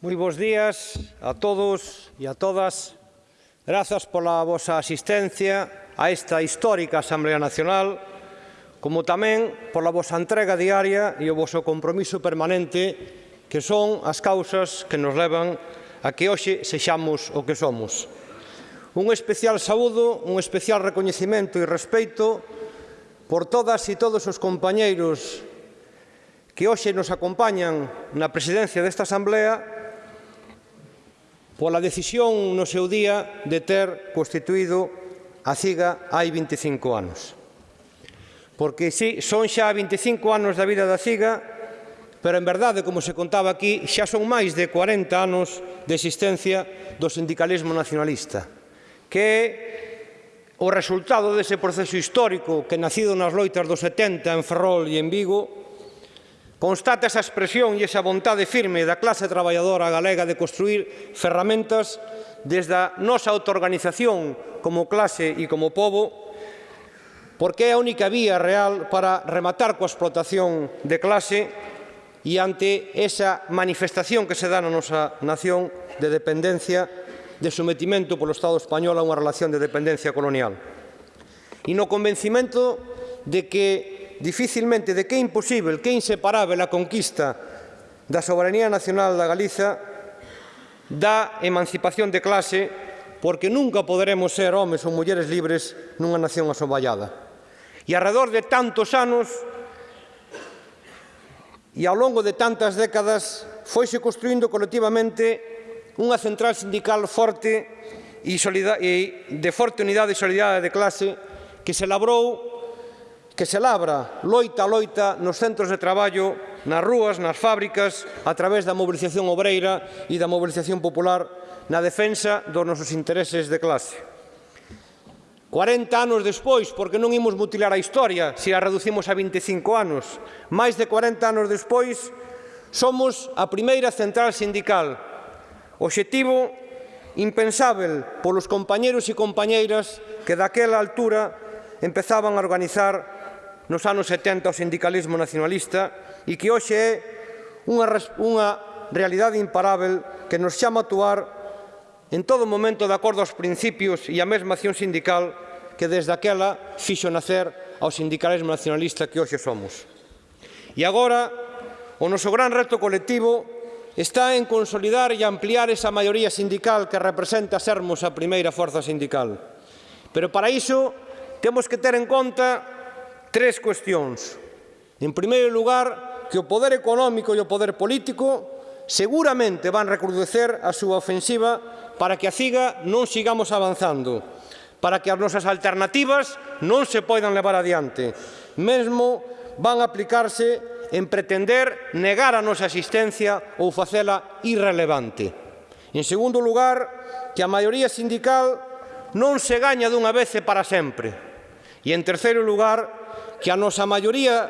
Moi bons días a todos e a todas. Grazas pola vosa asistencia a esta histórica Asamblea Nacional, como tamén pola vosa entrega diaria e o voso compromiso permanente que son as causas que nos levan a que hoxe sexamos o que somos. Un especial saúdo, un especial recoñecimento e respeito por todas e todos os compañeiros que hoxe nos acompañan na presidencia desta Asamblea pola decisión no seu día de ter constituído a CIGA hai 25 anos. Porque sí, son xa 25 anos da vida da CIGA, pero en verdade, como se contaba aquí, xa son máis de 40 anos de existencia do sindicalismo nacionalista, que é o resultado dese proceso histórico que nacido nas loitas dos 70 en Ferrol e en Vigo Constata esa expresión e esa vontade firme da clase traballadora galega de construir ferramentas desde a nosa autoorganización como clase e como povo, porque é a única vía real para rematar coa explotación de clase e ante esa manifestación que se dá na nosa nación de dependencia, de sometimento polo Estado español a unha relación de dependencia colonial. E no convencimento de que dificilmente de que é imposible, que é inseparável a conquista da soberanía nacional da Galiza da emancipación de clase porque nunca poderemos ser homes ou mulleres libres nunha nación asoballada. E alrededor de tantos anos e ao longo de tantas décadas foise construindo colectivamente unha central sindical forte e, de forte unidade e solidaridade de clase que se labrou que se labra loita a loita nos centros de traballo, nas rúas, nas fábricas, a través da mobilización obreira e da mobilización popular na defensa dos nosos intereses de clase. 40 anos despois, porque non imos mutilar a historia se a reducimos a 25 anos, máis de 40 anos despois, somos a primeira central sindical. Obxectivo impensável polos compañeros e compañeiras que daquela altura empezaban a organizar nos anos 70 o sindicalismo nacionalista e que hoxe é unha, unha realidade imparável que nos chama a actuar en todo momento de acordo aos principios e a mesma acción sindical que desde aquela fixo nacer ao sindicalismo nacionalista que hoxe somos. E agora, o noso gran reto colectivo está en consolidar e ampliar esa maioría sindical que representa sermos a primeira forza sindical. Pero para iso temos que ter en conta tres cuestións. En primeiro lugar, que o poder económico e o poder político seguramente van recrudecer a súa ofensiva para que a CIGA non sigamos avanzando, para que as nosas alternativas non se poidan levar adiante. Mesmo van aplicarse en pretender negar a nosa existencia ou facela irrelevante. En segundo lugar, que a maioría sindical non se gaña dunha vez e para sempre. E en terceiro lugar, que a nosa maioría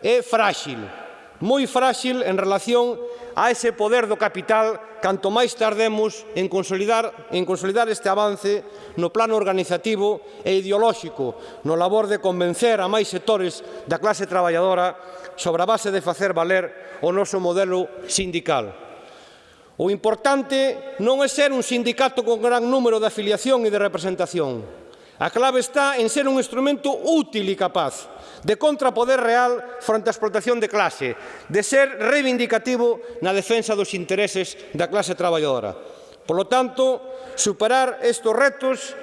é fráxil, moi fráxil en relación a ese poder do capital canto máis tardemos en consolidar, en consolidar este avance no plano organizativo e ideolóxico, no labor de convencer a máis sectores da clase traballadora sobre a base de facer valer o noso modelo sindical. O importante non é ser un sindicato con gran número de afiliación e de representación, A clave está en ser un instrumento útil e capaz de contrapoder real fronte á explotación de clase, de ser reivindicativo na defensa dos intereses da clase traballadora. Por lo tanto, superar estes retos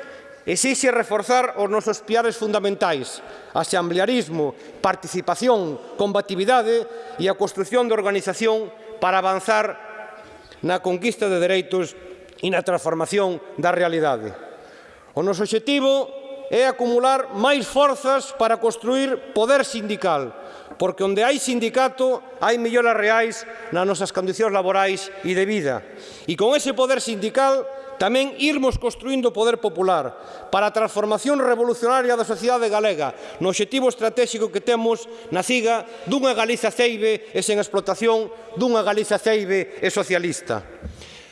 exixe reforzar os nosos piares fundamentais, asamblearismo, participación, combatividade e a construción de organización para avanzar na conquista de dereitos e na transformación da realidade. O noso objetivo é acumular máis forzas para construir poder sindical, porque onde hai sindicato hai melloras reais nas nosas condicións laborais e de vida. E con ese poder sindical tamén irmos construindo poder popular para a transformación revolucionaria da sociedade galega no objetivo estratégico que temos na CIGA dunha Galiza ceibe e sen explotación dunha Galiza ceibe e socialista.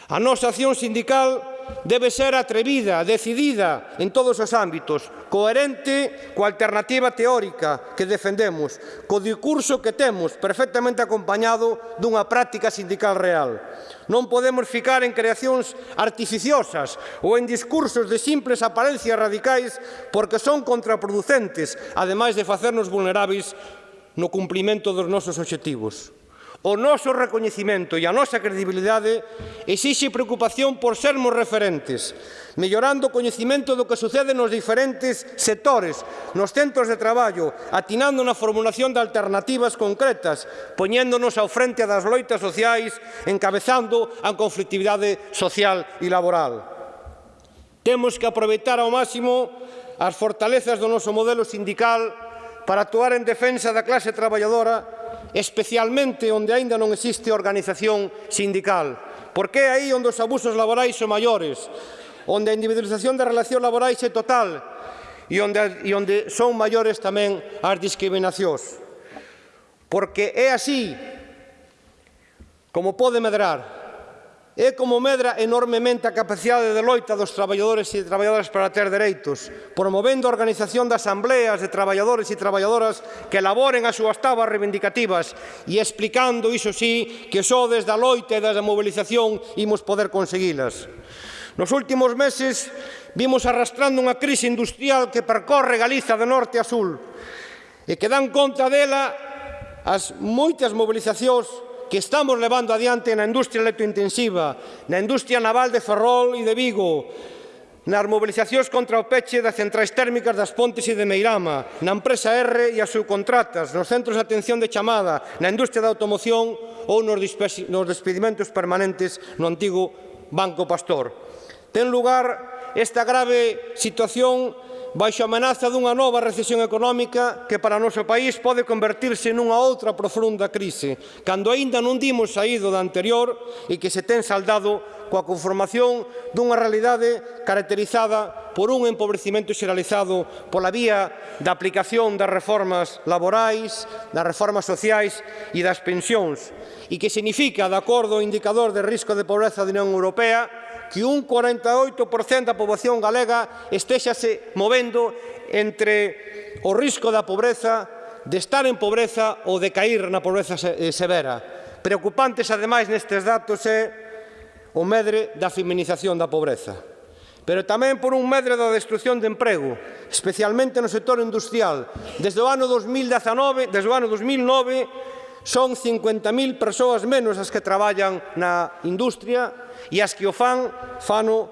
A nosa acción sindical debe ser atrevida, decidida en todos os ámbitos, coherente coa alternativa teórica que defendemos, co discurso que temos perfectamente acompañado dunha práctica sindical real. Non podemos ficar en creacións artificiosas ou en discursos de simples aparencias radicais porque son contraproducentes, ademais de facernos vulneráveis no cumprimento dos nosos obxectivos. O noso recoñecimento e a nosa credibilidade exixe preocupación por sermos referentes, mellorando o coñecimento do que sucede nos diferentes sectores, nos centros de traballo, atinando na formulación de alternativas concretas, poñéndonos ao frente das loitas sociais, encabezando a conflictividade social e laboral. Temos que aproveitar ao máximo as fortalezas do noso modelo sindical para actuar en defensa da clase traballadora especialmente onde aínda non existe organización sindical, porque é aí onde os abusos laborais son maiores, onde a individualización da relación laborais é total e onde, e onde son maiores tamén as discriminacións. Porque é así como pode medrar é como medra enormemente a capacidade de loita dos traballadores e traballadoras para ter dereitos, promovendo a organización de asambleas de traballadores e traballadoras que elaboren as súas tabas reivindicativas e explicando, iso sí, que só desde a loita e desde a mobilización imos poder conseguilas. Nos últimos meses vimos arrastrando unha crise industrial que percorre Galiza de norte a sul e que dan conta dela as moitas mobilizacións que estamos levando adiante na industria electrointensiva, na industria naval de Ferrol e de Vigo, nas mobilizacións contra o peche das centrais térmicas das Pontes e de Meirama, na empresa R e as subcontratas, nos centros de atención de chamada, na industria da automoción ou nos, nos despedimentos permanentes no antigo Banco Pastor. Ten lugar esta grave situación baixo a amenaza dunha nova recesión económica que para o noso país pode convertirse nunha outra profunda crise, cando aínda non dimos saído da anterior e que se ten saldado coa conformación dunha realidade caracterizada por un empobrecimento xeralizado pola vía da aplicación das reformas laborais, das reformas sociais e das pensións, e que significa, de acordo ao indicador de risco de pobreza da Unión Europea, que un 48% da poboación galega estéxase movendo entre o risco da pobreza, de estar en pobreza ou de cair na pobreza eh, severa. Preocupantes, ademais, nestes datos é o medre da feminización da pobreza pero tamén por un medre da destrucción de emprego, especialmente no sector industrial. Desde o ano 2019, desde o ano 2009, son 50.000 persoas menos as que traballan na industria e as que o fan, fano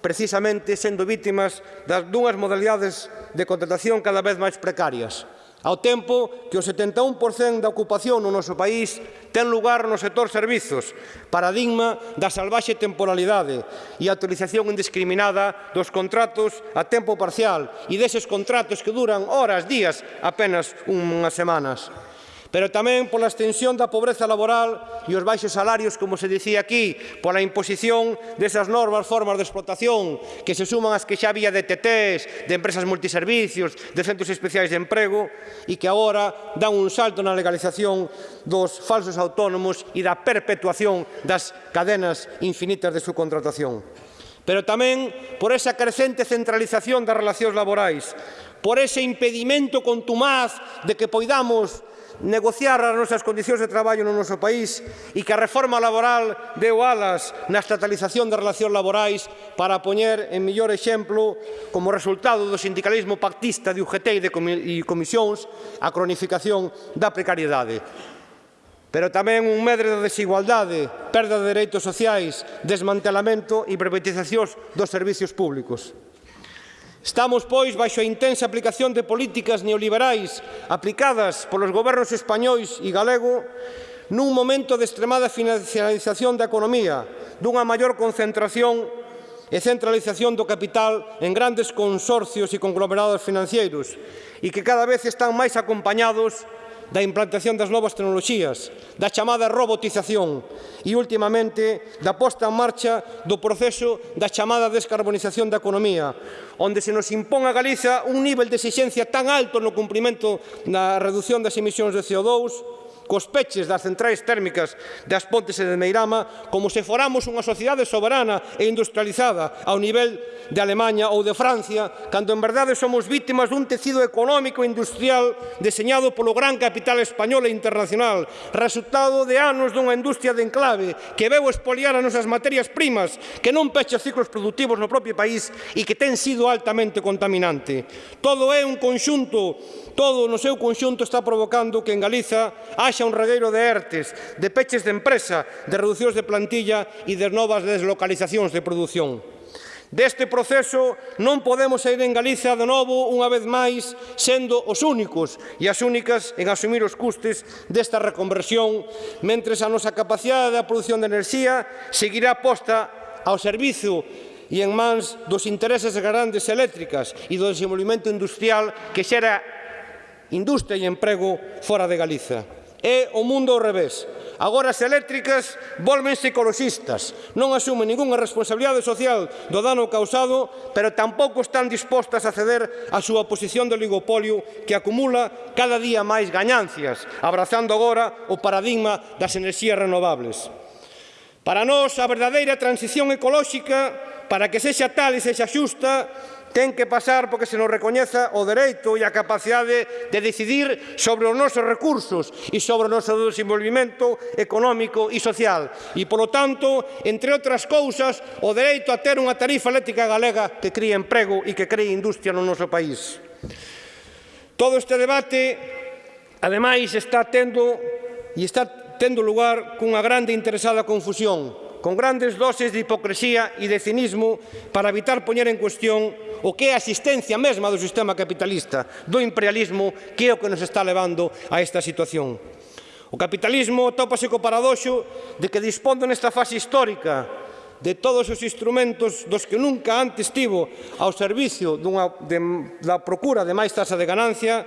precisamente sendo vítimas das dúas modalidades de contratación cada vez máis precarias. Ao tempo que o 71% da ocupación no noso país ten lugar no sector servizos, paradigma da salvaxe temporalidade e a utilización indiscriminada dos contratos a tempo parcial e deses contratos que duran horas, días, apenas unhas semanas pero tamén pola extensión da pobreza laboral e os baixos salarios, como se dicía aquí, pola imposición desas normas formas de explotación que se suman as que xa había de TTs, de empresas multiservicios, de centros especiais de emprego e que agora dan un salto na legalización dos falsos autónomos e da perpetuación das cadenas infinitas de subcontratación. Pero tamén por esa crecente centralización das relacións laborais, por ese impedimento contumaz de que poidamos negociar as nosas condicións de traballo no noso país e que a reforma laboral deu alas na estatalización das relacións laborais para poñer en mellor exemplo como resultado do sindicalismo pactista de UGT e de comisións a cronificación da precariedade pero tamén un medre da desigualdade, perda de dereitos sociais, desmantelamento e privatizacións dos servicios públicos. Estamos, pois, baixo a intensa aplicación de políticas neoliberais aplicadas polos gobernos españois e galego nun momento de extremada financiarización da economía, dunha maior concentración e centralización do capital en grandes consorcios e conglomerados financeiros e que cada vez están máis acompañados da implantación das novas tecnoloxías, da chamada robotización e, últimamente, da posta en marcha do proceso da chamada descarbonización da economía, onde se nos impón a Galiza un nivel de exigencia tan alto no cumprimento da reducción das emisións de CO2 cos peches das centrais térmicas das Pontes e de Meirama como se foramos unha sociedade soberana e industrializada ao nivel de Alemanha ou de Francia, cando en verdade somos vítimas dun tecido económico e industrial deseñado polo gran capital español e internacional, resultado de anos dunha industria de enclave que veu espoliar as nosas materias primas, que non pecha ciclos productivos no propio país e que ten sido altamente contaminante. Todo é un conxunto, todo no seu conxunto está provocando que en Galiza haxa marcha un regueiro de ERTES, de peches de empresa, de reducións de plantilla e de novas deslocalizacións de produción. Deste proceso non podemos sair en Galicia de novo unha vez máis sendo os únicos e as únicas en asumir os custes desta reconversión, mentres a nosa capacidade da produción de enerxía seguirá posta ao servizo e en mans dos intereses grandes eléctricas e do desenvolvimento industrial que xera industria e emprego fora de Galiza. É o mundo ao revés. Agora as eléctricas volvense ecologistas, non asumen ningunha responsabilidade social do dano causado, pero tampouco están dispostas a ceder a súa posición de oligopolio que acumula cada día máis gañancias, abrazando agora o paradigma das enerxías renovables. Para nós, a verdadeira transición ecolóxica, para que sexa tal e sexa xusta, ten que pasar porque se nos recoñeza o dereito e a capacidade de decidir sobre os nosos recursos e sobre o noso desenvolvimento económico e social. E, polo tanto, entre outras cousas, o dereito a ter unha tarifa eléctrica galega que críe emprego e que críe industria no noso país. Todo este debate, ademais, está tendo e está tendo lugar cunha grande interesada confusión con grandes doses de hipocresía e de cinismo para evitar poñer en cuestión o que é a existencia mesma do sistema capitalista, do imperialismo, que é o que nos está levando a esta situación. O capitalismo tópase co paradoxo de que dispondo nesta fase histórica de todos os instrumentos dos que nunca antes tivo ao servicio dunha, de, da procura de máis tasa de ganancia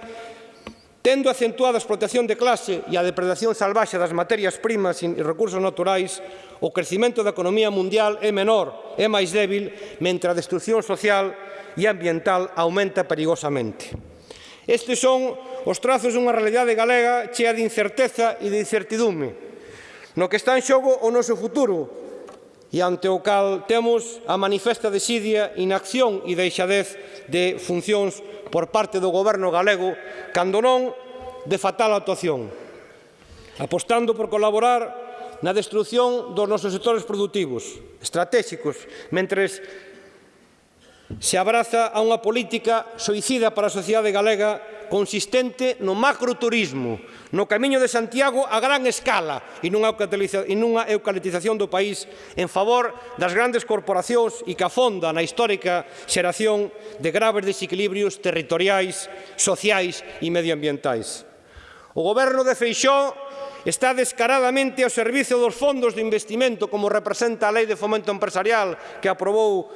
Tendo acentuada a explotación de clase e a depredación salvaxe das materias primas e recursos naturais, o crecimento da economía mundial é menor, é máis débil, mentre a destrucción social e ambiental aumenta perigosamente. Estes son os trazos dunha realidade galega chea de incerteza e de incertidume, no que está en xogo o noso futuro, e ante o cal temos a manifesta desidia, inacción e deixadez de funcións por parte do goberno galego, cando non de fatal actuación, apostando por colaborar na destrucción dos nosos sectores productivos, estratégicos, mentres se abraza a unha política suicida para a sociedade galega consistente no macroturismo, no camiño de Santiago a gran escala e nunha eucalitización do país en favor das grandes corporacións e que afonda na histórica xeración de graves desequilibrios territoriais, sociais e medioambientais. O goberno de Feixó está descaradamente ao servicio dos fondos de investimento como representa a Lei de Fomento Empresarial que aprobou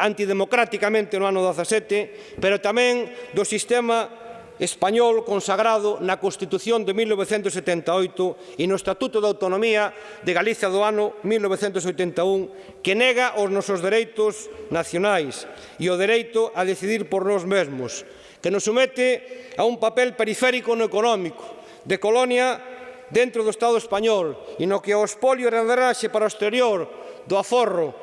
antidemocráticamente no ano 17, pero tamén do sistema español consagrado na Constitución de 1978 e no Estatuto de Autonomía de Galicia do ano 1981 que nega os nosos dereitos nacionais e o dereito a decidir por nós mesmos, que nos somete a un papel periférico no económico, de colonia dentro do Estado español e no que o espolio e a para o exterior do aforro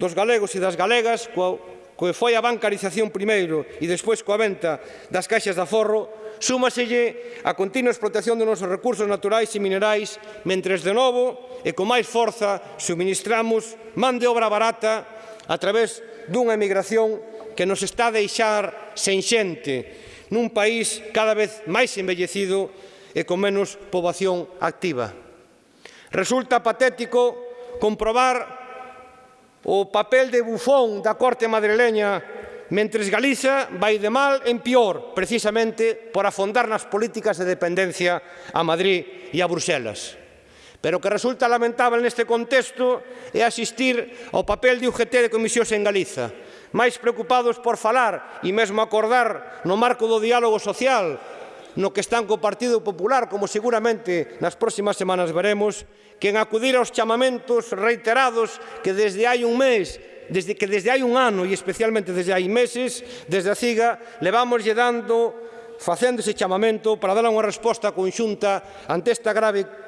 dos galegos e das galegas coa que foi a bancarización primeiro e despois coa venta das caixas de aforro, súmaselle a continua explotación dos nosos recursos naturais e minerais, mentres de novo e con máis forza suministramos man de obra barata a través dunha emigración que nos está a deixar sen xente nun país cada vez máis envellecido e con menos poboación activa. Resulta patético comprobar o papel de bufón da corte madrileña mentres Galiza vai de mal en pior, precisamente por afondar nas políticas de dependencia a Madrid e a Bruxelas. Pero o que resulta lamentable neste contexto é asistir ao papel de UGT de comisións en Galiza, máis preocupados por falar e mesmo acordar no marco do diálogo social no que están co Partido Popular, como seguramente nas próximas semanas veremos, que en acudir aos chamamentos reiterados que desde hai un mes desde que desde hai un ano e especialmente desde hai meses, desde a CIGA, levamoslle dando, facendo ese chamamento para dar unha resposta conxunta ante esta grave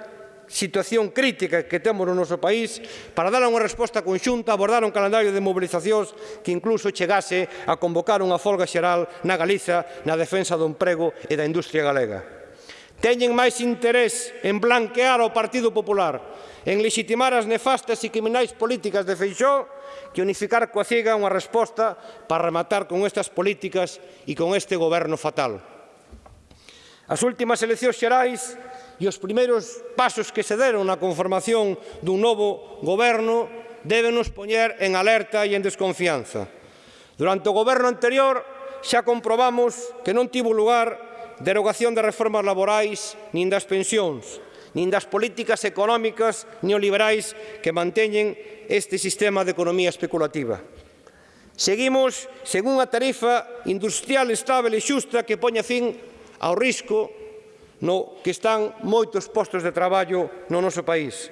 situación crítica que temos no noso país para dar unha resposta conxunta, abordar un calendario de mobilizacións que incluso chegase a convocar unha folga xeral na Galiza na defensa do emprego e da industria galega teñen máis interés en blanquear ao Partido Popular, en legitimar as nefastas e criminais políticas de Feixó, que unificar coa ciega unha resposta para rematar con estas políticas e con este goberno fatal. As últimas eleccións xerais e os primeiros pasos que se deron na conformación dun novo goberno débenos poñer en alerta e en desconfianza. Durante o goberno anterior xa comprobamos que non tivo lugar derogación de reformas laborais nin das pensións, nin das políticas económicas neoliberais que manteñen este sistema de economía especulativa. Seguimos según a tarifa industrial estable e xusta que poña fin ao risco no que están moitos postos de traballo no noso país.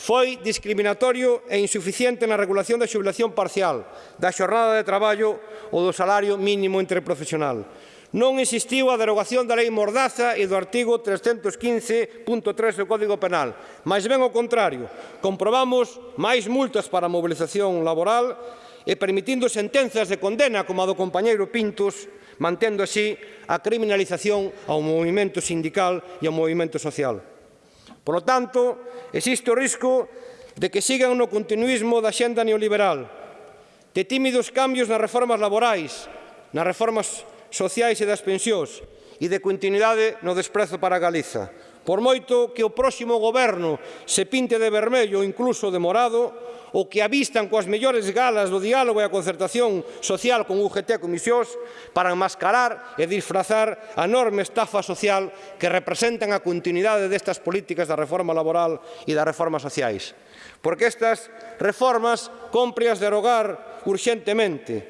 Foi discriminatorio e insuficiente na regulación da xubilación parcial, da xornada de traballo ou do salario mínimo interprofesional. Non existiu a derogación da lei Mordaza e do artigo 315.3 do Código Penal, Mais ben ao contrario, comprobamos máis multas para a mobilización laboral e permitindo sentenzas de condena como a do compañeiro Pintos mantendo así a criminalización ao movimento sindical e ao movimento social. Por lo tanto, existe o risco de que sigan no continuismo da xenda neoliberal, de tímidos cambios nas reformas laborais, nas reformas sociais e das pensións, e de continuidade no desprezo para Galiza. Por moito que o próximo goberno se pinte de vermello ou incluso de morado, ou que avistan coas mellores galas do diálogo e a concertación social con UGT e comisións para enmascarar e disfrazar a enorme estafa social que representan a continuidade destas políticas da reforma laboral e das reformas sociais. Porque estas reformas comprias derogar urgentemente,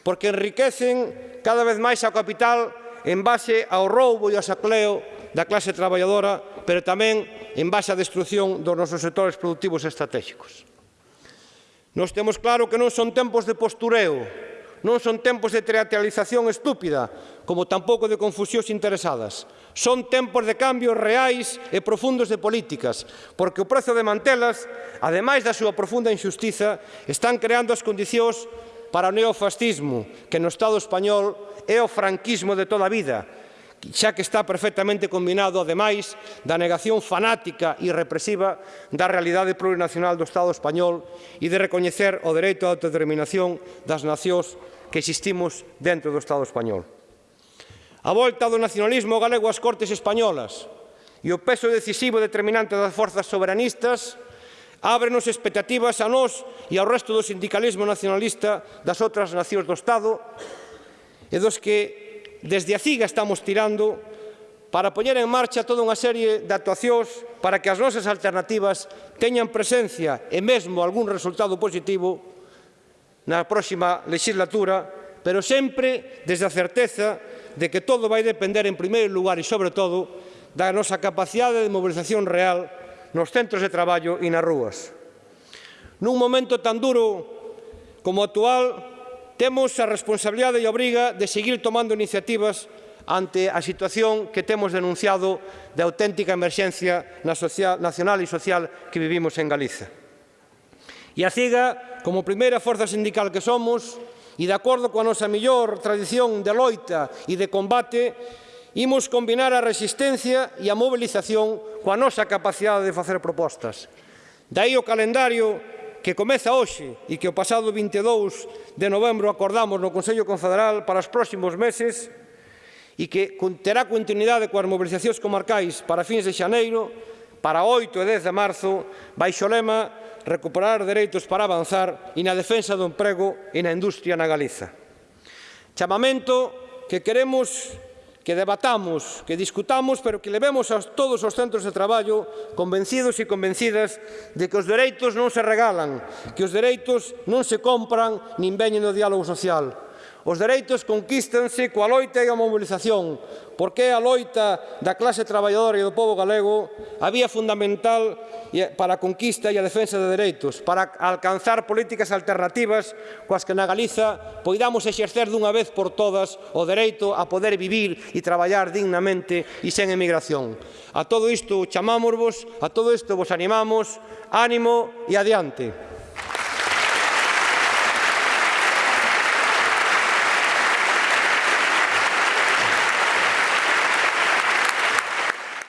porque enriquecen cada vez máis a capital en base ao roubo e ao sacleo da clase traballadora, pero tamén en base á destrucción dos nosos sectores productivos estratégicos. Nos temos claro que non son tempos de postureo, non son tempos de teatralización estúpida, como tampouco de confusións interesadas. Son tempos de cambios reais e profundos de políticas, porque o prezo de mantelas, ademais da súa profunda injustiza, están creando as condicións para o neofascismo, que no Estado español é o franquismo de toda a vida, xa que está perfectamente combinado, ademais, da negación fanática e represiva da realidade plurinacional do Estado español e de recoñecer o dereito á autodeterminación das nacións que existimos dentro do Estado español. A volta do nacionalismo galego ás Cortes Españolas e o peso decisivo e determinante das forzas soberanistas ábrenos expectativas a nós e ao resto do sindicalismo nacionalista das outras nacións do Estado e dos que desde a CIGA estamos tirando para poñer en marcha toda unha serie de actuacións para que as nosas alternativas teñan presencia e mesmo algún resultado positivo na próxima legislatura, pero sempre desde a certeza de que todo vai depender en primeiro lugar e sobre todo da nosa capacidade de mobilización real nos centros de traballo e nas rúas. Nun momento tan duro como actual, Temos a responsabilidade e a obriga de seguir tomando iniciativas ante a situación que temos denunciado de auténtica emerxencia na social, nacional e social que vivimos en Galiza. E a CIGA, como primeira forza sindical que somos, e de acordo coa nosa millor tradición de loita e de combate, imos combinar a resistencia e a mobilización coa nosa capacidade de facer propostas. Daí o calendario que comeza hoxe e que o pasado 22 de novembro acordamos no Consello Confederal para os próximos meses e que terá continuidade coas mobilizacións comarcais para fins de xaneiro, para 8 e 10 de marzo, baixo lema recuperar dereitos para avanzar e na defensa do emprego e na industria na Galiza. Chamamento que queremos que debatamos, que discutamos, pero que levemos a todos os centros de traballo convencidos e convencidas de que os dereitos non se regalan, que os dereitos non se compran nin veñen no diálogo social, Os dereitos conquístanse coa loita e a mobilización, porque a loita da clase traballadora e do povo galego a vía fundamental para a conquista e a defensa de dereitos, para alcanzar políticas alternativas coas que na Galiza poidamos exercer dunha vez por todas o dereito a poder vivir e traballar dignamente e sen emigración. A todo isto chamámosvos, a todo isto vos animamos, ánimo e adiante.